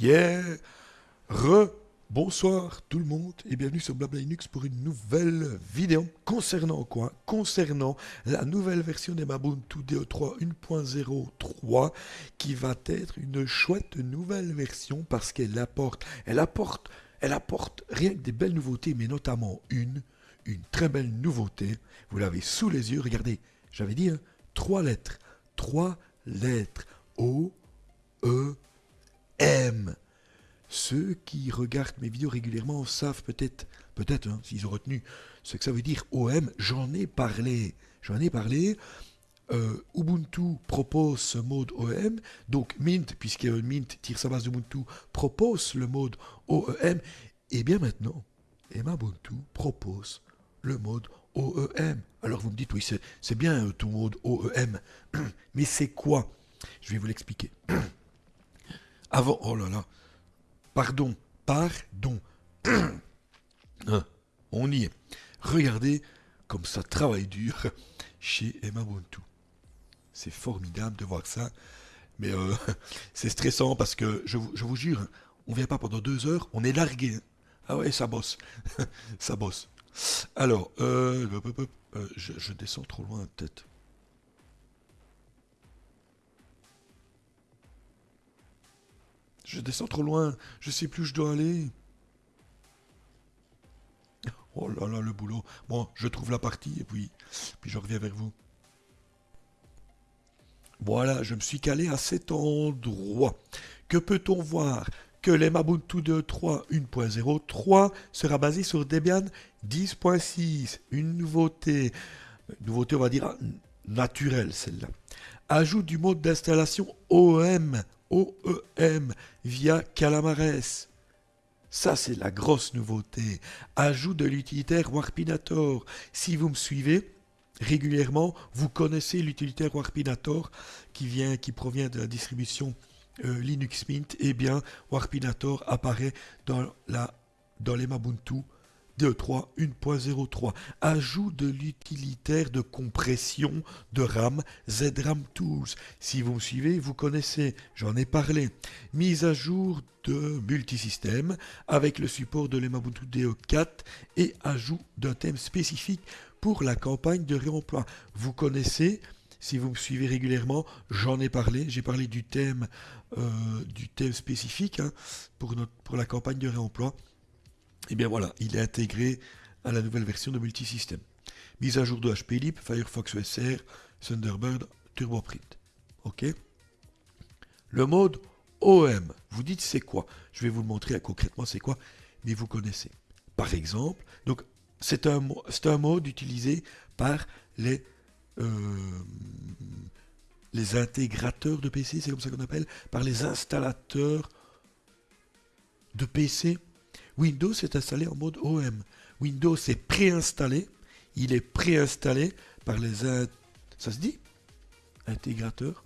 Yeah Re Bonsoir tout le monde et bienvenue sur Blabla Linux pour une nouvelle vidéo concernant quoi? Concernant la nouvelle version d'Emabuntu DE3 1.03 qui va être une chouette nouvelle version parce qu'elle apporte, elle apporte, elle apporte rien que des belles nouveautés mais notamment une, une très belle nouveauté. Vous l'avez sous les yeux, regardez, j'avais dit hein, trois lettres, trois lettres. O, E, M. Ceux qui regardent mes vidéos régulièrement savent peut-être, peut-être, hein, s'ils ont retenu ce que ça veut dire OM, j'en ai parlé. J'en ai parlé. Euh, Ubuntu propose ce mode OEM, donc Mint, puisque Mint tire sa base d'Ubuntu, propose le mode OEM, et bien maintenant, Ubuntu propose le mode OEM. Alors vous me dites, oui, c'est bien euh, ton mode OEM, mais c'est quoi? Je vais vous l'expliquer. Avant, oh là là, Pardon, pardon. Hein, on y est. Regardez comme ça travaille dur chez Emma Ubuntu. C'est formidable de voir ça. Mais euh, c'est stressant parce que je vous, jure, on vient pas pendant deux heures, on est largué. Ah ouais, ça bosse. ça bosse. Alors, euh, euh, je descends trop loin peut-être. Je descends trop loin, je sais plus où je dois aller. Oh là là, le boulot. Bon, je trouve la partie et puis, puis je reviens vers vous. Voilà, je me suis calé à cet endroit. Que peut-on voir? Que l'Emabuntu 2.3 1.03 sera basé sur Debian 10.6. Une nouveauté. Une nouveauté, on va dire, naturelle, celle-là. Ajout du mode d'installation OM OEM via Calamares. Ça, c'est la grosse nouveauté. Ajout de l'utilitaire Warpinator. Si vous me suivez régulièrement, vous connaissez l'utilitaire Warpinator qui, vient, qui provient de la distribution euh, Linux Mint. Eh bien, Warpinator apparaît dans, la, dans les Mabuntu 2.3, 1.03. Ajout de l'utilitaire de compression de RAM ZRAM Tools. Si vous me suivez, vous connaissez, j'en ai parlé. Mise à jour de multisystème avec le support de l'Emabuntu DE4 et ajout d'un thème spécifique pour la campagne de réemploi. Vous connaissez, si vous me suivez régulièrement, j'en ai parlé. J'ai parlé du thème, euh, spécifique hein, pour la campagne de réemploi. Et eh bien voilà, il est intégré à la nouvelle version de multisystème. Mise à jour de HPLib, Firefox OSR, Thunderbird, TurboPrint. OK Le mode OM, vous dites c'est quoi? Je vais vous le montrer concrètement c'est quoi, mais vous connaissez. Par exemple, donc c'est un, un mode utilisé par les, euh, les intégrateurs de PC, c'est comme ça qu'on appelle, par les installateurs de PC Windows est installé en mode OM. Windows est préinstallé. Il est préinstallé par les... Ça se dit? Intégrateurs.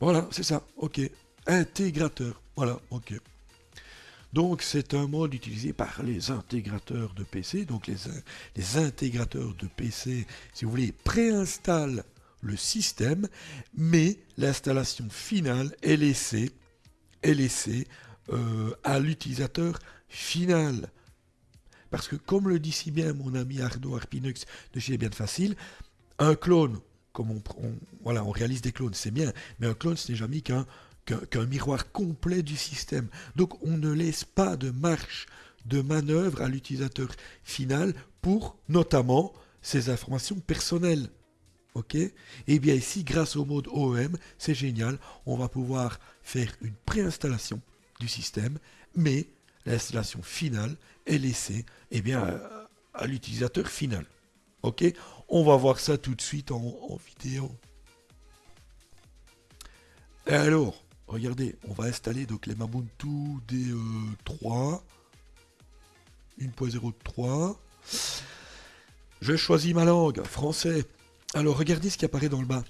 Voilà, c'est ça. OK. Intégrateur. Voilà, OK. Donc c'est un mode utilisé par les intégrateurs de PC. Donc les, intégrateurs de PC, si vous voulez, préinstallent le système, mais l'installation finale est laissée, est laissée euh, à l'utilisateur final. Parce que comme le dit si bien mon ami Arnaud Arpinux de chez Bien Facile, un clone, comme on, on réalise des clones, c'est bien, mais un clone ce n'est jamais qu'un qu'un miroir complet du système. Donc on ne laisse pas de marche de manœuvre à l'utilisateur final pour notamment ses informations personnelles. Ok? Et eh bien ici, grâce au mode OEM, c'est génial, on va pouvoir faire une préinstallation du système, mais l'installation finale est laissée eh bien, à, l'utilisateur final. Ok? On va voir ça tout de suite en, en vidéo. Alors, regardez, on va installer donc les Mabuntu D3. 1.03. Je choisis ma langue, français. Alors regardez ce qui apparaît dans le bas.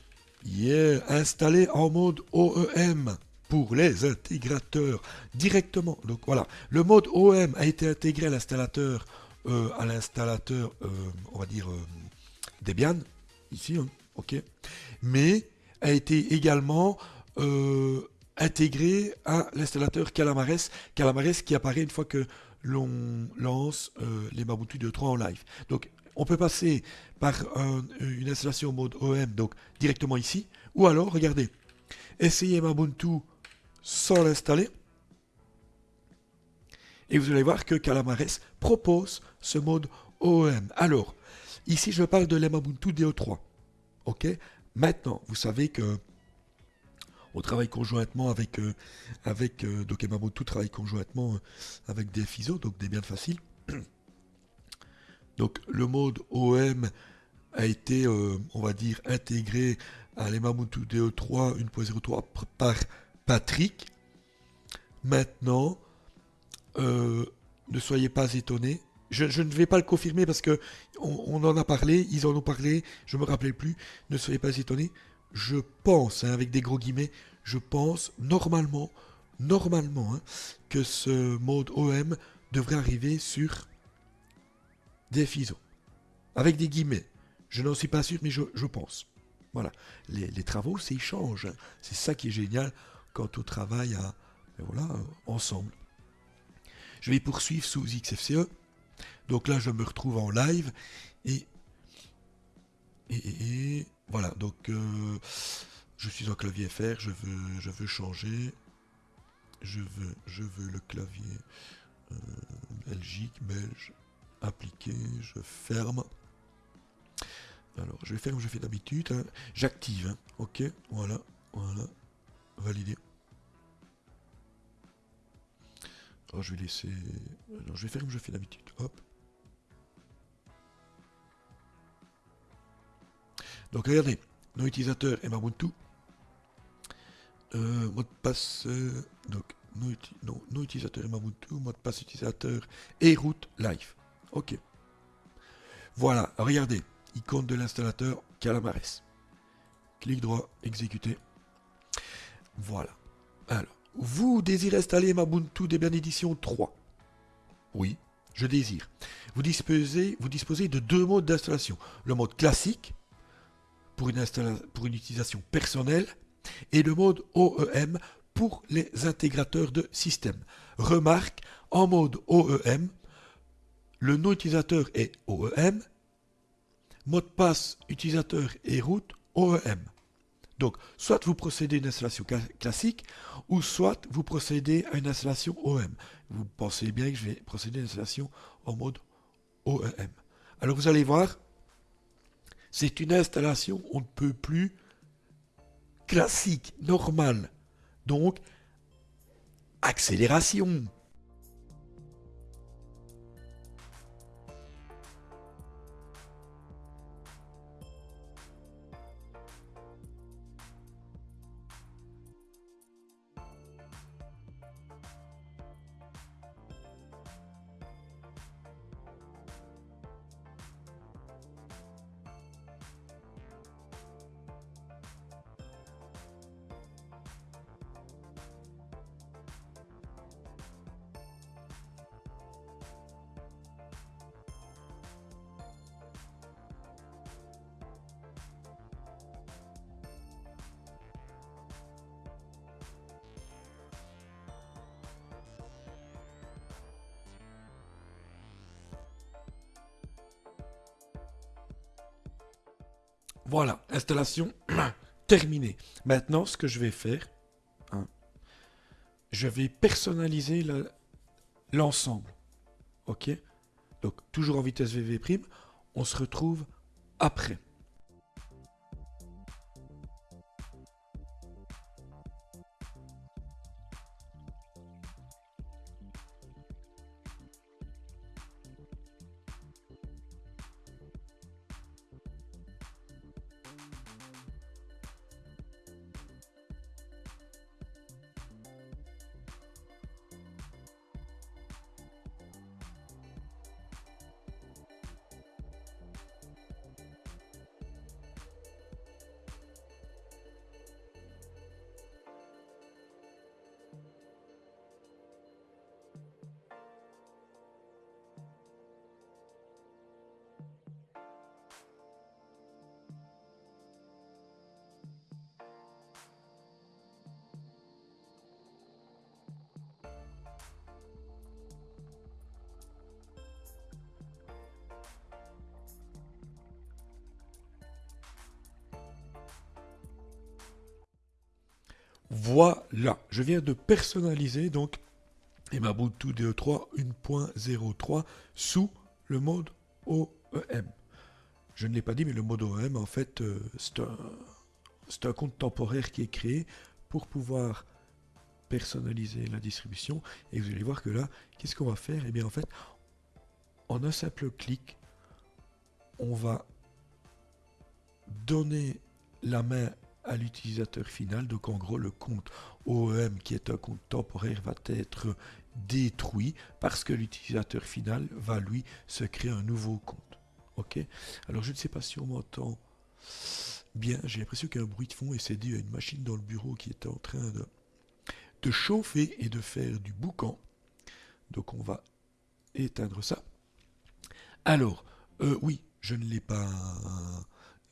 Yeah, installé en mode OEM. pour les intégrateurs directement. Donc voilà, le mode OM a été intégré à l'installateur, euh, à l'installateur, euh, on va dire euh, Debian, ici, hein, ok, mais a été également intégré à l'installateur Calamares, Calamares qui apparaît une fois que l'on lance les Mabutu 2.3 en live. Donc on peut passer par une installation mode OM, donc directement ici, ou alors, regardez, essayez Ubuntu sans l'installer, et vous allez voir que Calamares propose ce mode OM. Alors, ici je parle de l'Emabuntu DO3. Ok? Maintenant, vous savez que on travaille conjointement avec, euh, avec euh, donc travaille conjointement euh, avec des FISO, donc des biens faciles. Donc le mode OM a été, on va dire, intégré à l'Emabuntu DE3 1.03 par Patrick. Maintenant, ne soyez pas étonnés. Je, ne vais pas le confirmer parce que on, en a parlé, ils en ont parlé, je me rappelais plus. Ne soyez pas étonnés. Je pense, hein, avec des gros guillemets, je pense normalement, normalement, hein, que ce mode OM devrait arriver sur des FISO. Avec des guillemets. Je n'en suis pas sûr, mais je, pense. Voilà. Les, travaux, c'est change. Hein. C'est ça qui est génial quand on travaille ben ensemble. Je vais poursuivre sous XFCE. Donc là, je me retrouve en live. Et, et, voilà. Donc, euh, je suis en clavier FR. Je veux, je veux changer. Je veux, je veux le clavier euh, Belgique, belge appliquer, je ferme. Alors, je vais faire comme je fais d'habitude. Hein. J'active. Hein. Ok, voilà, voilà. Valider. Alors, je vais laisser... Alors, je vais faire comme je fais d'habitude. Hop. Donc, regardez. Nom utilisateur et Ubuntu. Euh, mot de passe... Euh, donc, nom, utilisateur et Ubuntu. Mot de passe utilisateur et route live. Ok. Voilà, regardez, icône de l'installateur Calamares. Clic droit, exécuter. Voilà. Alors, vous désirez installer Mabuntu Debian Edition 3 Oui, je désire. Vous disposez, vous disposez de deux modes d'installation. Le mode classique, pour une, pour une utilisation personnelle, et le mode OEM pour les intégrateurs de système. Remarque, en mode OEM, le nom utilisateur est OEM, mot de passe utilisateur et route OEM. Donc, soit vous procédez à une installation classique, ou soit vous procédez à une installation OEM. Vous pensez bien que je vais procéder à une installation en mode OEM. Alors vous allez voir, c'est une installation, on ne peut plus classique, normale. Donc, accélération. Voilà, installation terminée. Maintenant, ce que je vais faire, hein, je vais personnaliser l'ensemble. ok? Donc, toujours en vitesse VV', on se retrouve après. Voilà, je viens de personnaliser donc Ubuntu DE3 1.03 sous le mode OEM. Je ne l'ai pas dit, mais le mode OEM, en fait, euh, c'est un, un, compte temporaire qui est créé pour pouvoir personnaliser la distribution. Et vous allez voir que là, qu'est-ce qu'on va faire? Eh bien, en fait, en un simple clic, on va donner la main à l'utilisateur final. Donc en gros, le compte OEM, qui est un compte temporaire, va être détruit parce que l'utilisateur final va lui se créer un nouveau compte. Ok? Alors je ne sais pas si on m'entend bien. J'ai l'impression qu'il y a un bruit de fond et c'est dû à une machine dans le bureau qui est en train de, de chauffer et de faire du boucan. Donc on va éteindre ça. Alors, euh, oui, je ne l'ai pas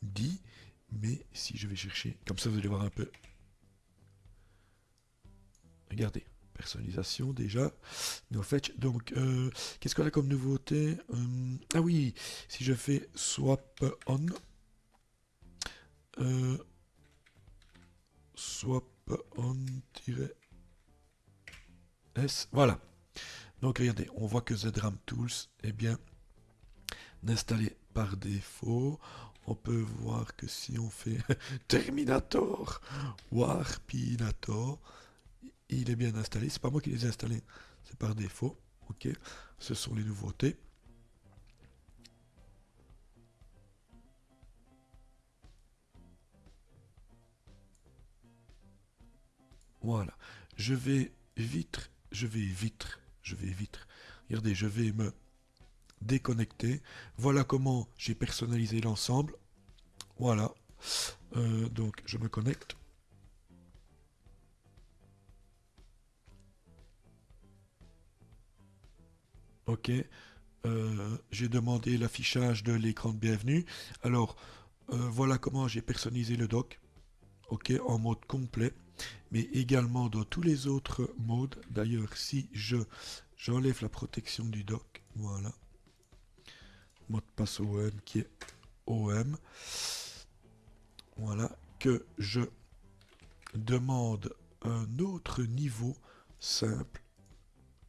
dit, mais si je vais chercher, comme ça vous allez voir un peu. Regardez, personnalisation déjà. No fait, donc, euh, qu'est-ce qu'on a comme nouveauté euh, Ah oui, si je fais swap on, euh, swap on-s, voilà. Donc regardez, on voit que ZRAM Tools est bien installé par défaut on peut voir que si on fait Terminator, Warpinator, il est bien installé. C'est pas moi qui les ai installés, c'est par défaut. Ok, ce sont les nouveautés. Voilà, je vais vite, je vais vite, je vais vite. Regardez, je vais me déconnecter. Voilà comment j'ai personnalisé l'ensemble. Voilà. Euh, donc je me connecte. Ok. Euh, j'ai demandé l'affichage de l'écran de bienvenue. Alors, euh, voilà comment j'ai personnalisé le doc. Ok, en mode complet. Mais également dans tous les autres modes. D'ailleurs, si je j'enlève la protection du doc, voilà mot de passe OM qui est OM. Voilà, que je demande un autre niveau simple.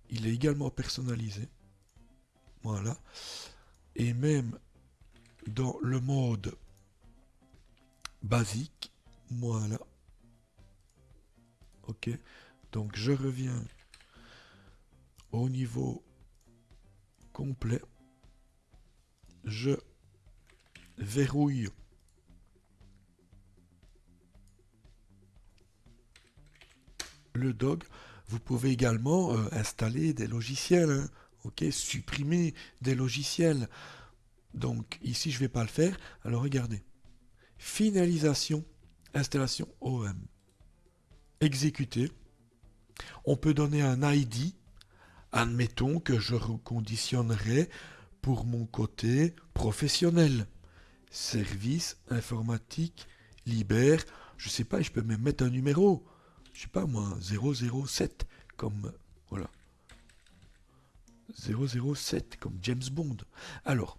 Il est également personnalisé. Voilà. Et même dans le mode basique, voilà. Ok. Donc je reviens au niveau complet je verrouille le dog. Vous pouvez également euh, installer des logiciels, hein. supprimer des logiciels. Donc ici je ne vais pas le faire. Alors regardez, finalisation, installation OM, exécuter. On peut donner un ID. Admettons que je reconditionnerai pour mon côté professionnel. Service informatique libère, je sais pas, je peux même mettre un numéro. Je sais pas moi, 007 comme voilà. 007 comme James Bond. Alors,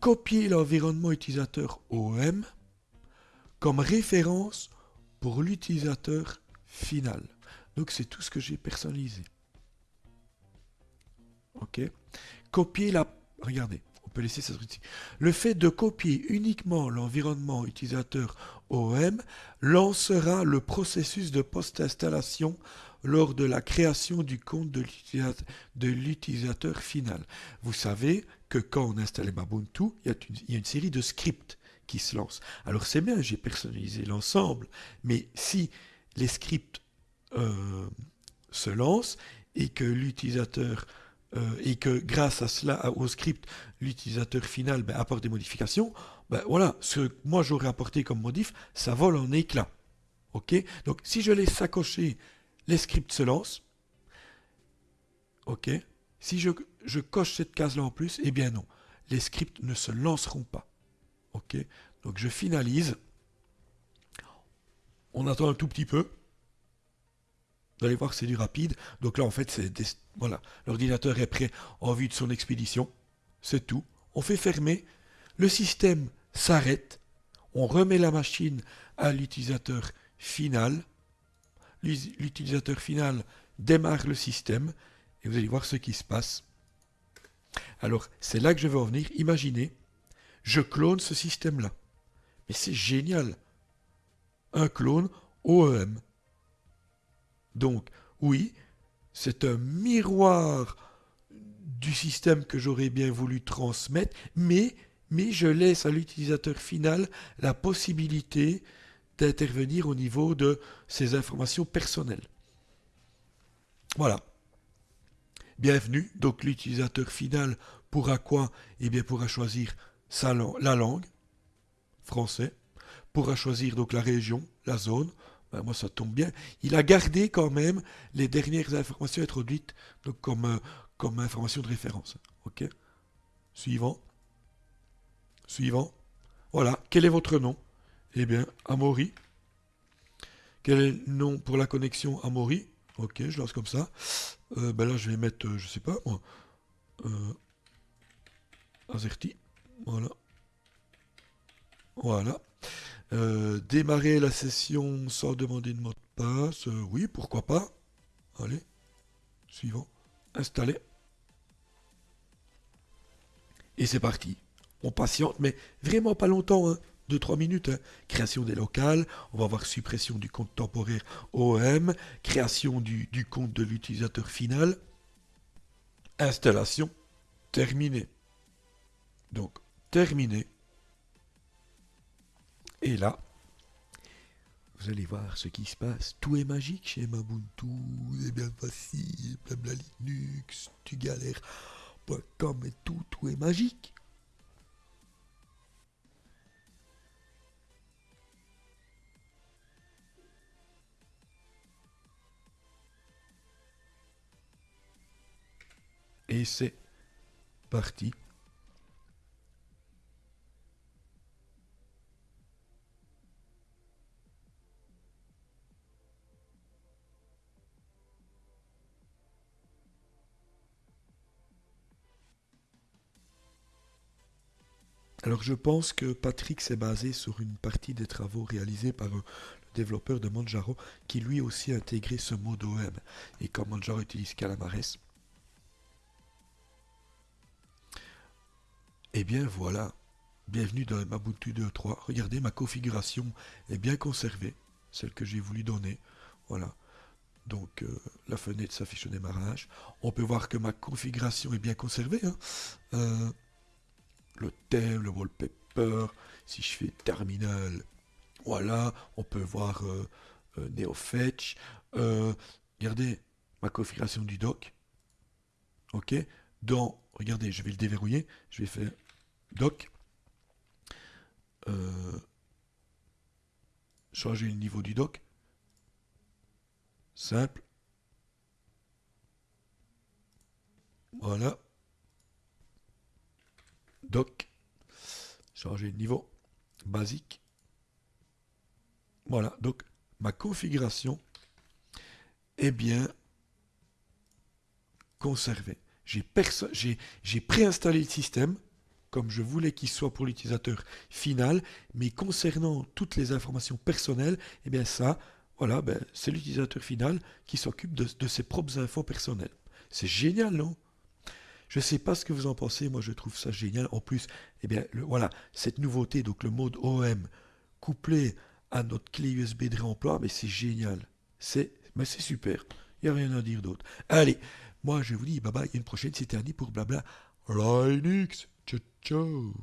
copier l'environnement utilisateur OM comme référence pour l'utilisateur final. Donc c'est tout ce que j'ai personnalisé. Copier la... Regardez, on peut laisser ça ici. Le fait de copier uniquement l'environnement utilisateur OM lancera le processus de post-installation lors de la création du compte de l'utilisateur final. Vous savez que quand on installe Ubuntu, il y, a une, série de scripts qui se lancent. Alors c'est bien, j'ai personnalisé l'ensemble, mais si les scripts euh, se lancent et que l'utilisateur euh, et que grâce à cela, au script, l'utilisateur final ben, apporte des modifications, ben, voilà, ce que moi j'aurais apporté comme modif, ça vole en éclats. Ok? Donc si je laisse s'accrocher, les scripts se lancent. Ok? Si je, je coche cette case-là en plus, eh bien non, les scripts ne se lanceront pas. Ok? Donc je finalise. On attend un tout petit peu. Vous allez voir c'est du rapide. Donc là, en fait, voilà, l'ordinateur est prêt en vue de son expédition. C'est tout. On fait fermer. Le système s'arrête. On remet la machine à l'utilisateur final. l'utilisateur final démarre le système et vous allez voir ce qui se passe. Alors, c'est là que je veux en venir. Imaginez, je clone ce système-là. Mais c'est génial. Un clone OEM. Donc, oui, c'est un miroir du système que j'aurais bien voulu transmettre, mais, je laisse à l'utilisateur final la possibilité d'intervenir au niveau de ses informations personnelles. Voilà. Bienvenue. Donc l'utilisateur final pourra quoi? Eh bien pourra choisir la langue, français, pourra choisir donc la région, la zone. Ben, moi ça tombe bien. Il a gardé quand même les dernières informations introduites donc comme, euh, comme information de référence. Ok? Suivant. Suivant. Voilà. Quel est votre nom? Eh bien, Amaury. Quel est le nom pour la connexion Amaury? Ok, je lance comme ça. Euh, ben là, je vais mettre, euh, je sais pas, moi, euh, Azerty. Voilà. Voilà. Démarrer la session sans demander de mot de passe. oui, pourquoi pas. Allez. Suivant. Installer. Et c'est parti. On patiente, mais vraiment pas longtemps. Hein. 2-3 minutes. Hein. Création des locales, on va voir suppression du compte temporaire OM, création du, compte de l'utilisateur final, installation, terminé. Donc, terminé. Et là, vous allez voir ce qui se passe. Tout est magique chez Mabuntu, c'est bien facile, blabla Linux, tu galères. Comme et tout, tout est magique. Et c'est parti. Alors je pense que Patrick s'est basé sur une partie des travaux réalisés par le développeur de Manjaro qui lui aussi a intégré ce mode OM. Et comme Manjaro utilise Calamares, Eh bien voilà, bienvenue dans Ubuntu 2.3. Regardez, ma configuration est bien conservée, celle que j'ai voulu donner. Voilà. Donc euh, la fenêtre s'affiche au démarrage. On peut voir que ma configuration est bien conservée. Hein. Euh, le thème, le wallpaper, si je fais terminal, voilà, on peut voir euh, NeoFetch. regardez ma configuration du dock. Ok Dans regardez, je vais le déverrouiller, je vais faire doc, euh, changer le niveau du doc, simple, voilà, doc, changer le niveau, basique, voilà, donc ma configuration est bien conservée. J'ai préinstallé le système comme je voulais qu'il soit pour l'utilisateur final, mais concernant toutes les informations personnelles, eh bien ça, voilà, ben, c'est l'utilisateur final qui s'occupe de, ses propres infos personnelles. C'est génial, non? Je ne sais pas ce que vous en pensez, moi je trouve ça génial. En plus, eh bien, voilà, cette nouveauté, donc le mode OM, couplé à notre clé USB de réemploi, mais c'est génial. C'est super. Il n'y a rien à dire d'autre. Allez, moi, je vous dis bye bye, une prochaine, c'était Annie pour blabla Linux. Ciao, ciao.